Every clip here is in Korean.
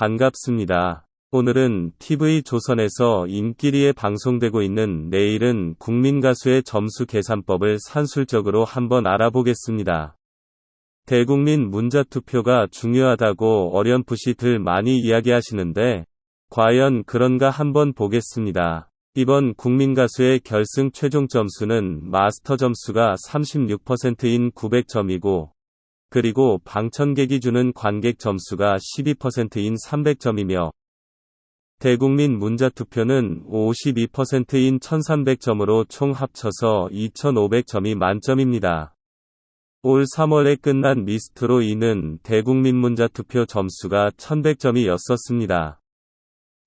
반갑습니다. 오늘은 TV 조선에서 인기리에 방송되고 있는 내일은 국민가수의 점수 계산법을 산술적으로 한번 알아보겠습니다. 대국민 문자투표가 중요하다고 어렴풋이들 많이 이야기하시는데 과연 그런가 한번 보겠습니다. 이번 국민가수의 결승 최종 점수는 마스터 점수가 36%인 900점이고 그리고 방청객이 주는 관객 점수가 12%인 300점이며 대국민 문자투표는 52%인 1300점으로 총 합쳐서 2500점이 만점입니다. 올 3월에 끝난 미스트로 이는 대국민 문자투표 점수가 1100점이었었습니다.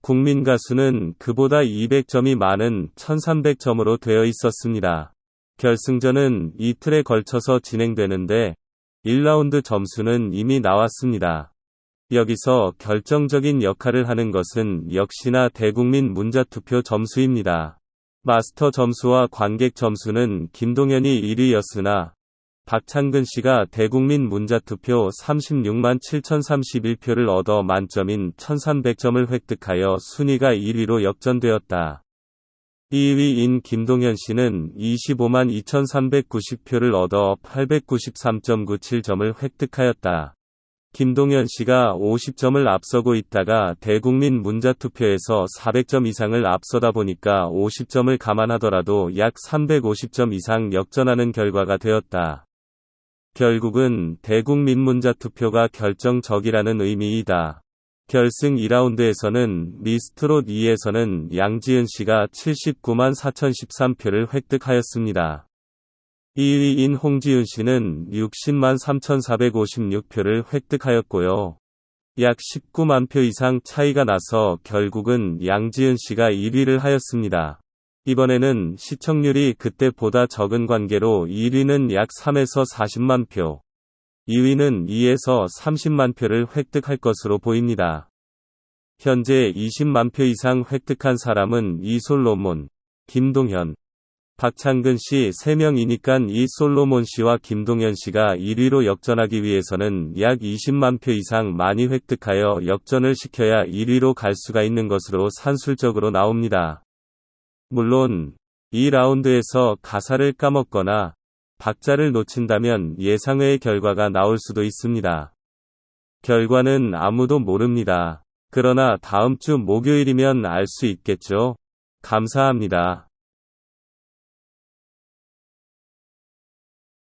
국민 가수는 그보다 200점이 많은 1300점으로 되어 있었습니다. 결승전은 이틀에 걸쳐서 진행되는데 1라운드 점수는 이미 나왔습니다. 여기서 결정적인 역할을 하는 것은 역시나 대국민 문자투표 점수입니다. 마스터 점수와 관객 점수는 김동현이 1위였으나 박창근 씨가 대국민 문자투표 36만 7031표를 얻어 만점인 1300점을 획득하여 순위가 1위로 역전되었다. 2위인 김동현 씨는 25만 2390표를 얻어 893.97점을 획득하였다. 김동현 씨가 50점을 앞서고 있다가 대국민 문자투표에서 400점 이상을 앞서다 보니까 50점을 감안하더라도 약 350점 이상 역전하는 결과가 되었다. 결국은 대국민 문자투표가 결정적이라는 의미이다. 결승 2라운드에서는 미스트롯 2에서는 양지은 씨가 79만 4013표를 획득하였습니다. 2위인 홍지윤 씨는 60만 3456표를 획득하였고요. 약 19만 표 이상 차이가 나서 결국은 양지은 씨가 1위를 하였습니다. 이번에는 시청률이 그때보다 적은 관계로 1위는 약 3에서 40만 표, 2위는 2에서 30만 표를 획득할 것으로 보입니다. 현재 20만 표 이상 획득한 사람은 이솔로몬, 김동현, 박창근 씨 3명이니깐 이 솔로몬 씨와 김동현 씨가 1위로 역전하기 위해서는 약 20만 표 이상 많이 획득하여 역전을 시켜야 1위로 갈 수가 있는 것으로 산술적으로 나옵니다. 물론, 이 라운드에서 가사를 까먹거나 박자를 놓친다면 예상외의 결과가 나올 수도 있습니다. 결과는 아무도 모릅니다. 그러나 다음 주 목요일이면 알 수 있겠죠. 감사합니다.